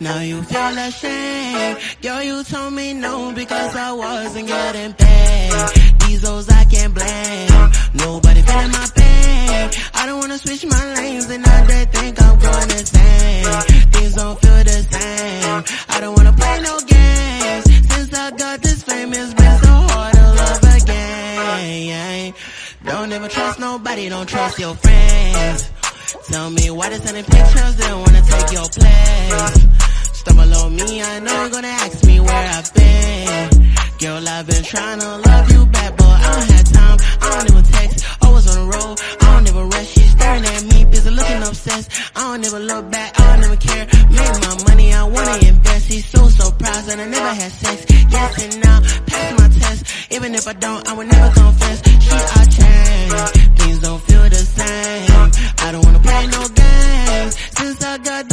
Now you feel ashamed. Girl, you told me no because I wasn't getting paid. These hoes I can't blame. Nobody feeling my pain. I don't wanna switch my lanes and now they think I'm going insane. Things don't feel the same. I don't wanna play no games. Since I got this fame, it's been so hard to love again. Don't ever trust nobody, don't trust your friends. Tell me why they sending pictures, they don't wanna take your place. Me, I know you're gonna ask me where I've been. Girl, I've been trying to love you back, but I don't have time. I don't even text, always on the road. I don't ever rush, she's staring at me, busy looking obsessed. I don't ever look back, I don't ever care. Make my money, I wanna invest. He's so surprised that I never had sex. Yes and now, pass my test. Even if I don't, I would never confess. She, I change, things don't feel the same. I don't wanna play no games, since I got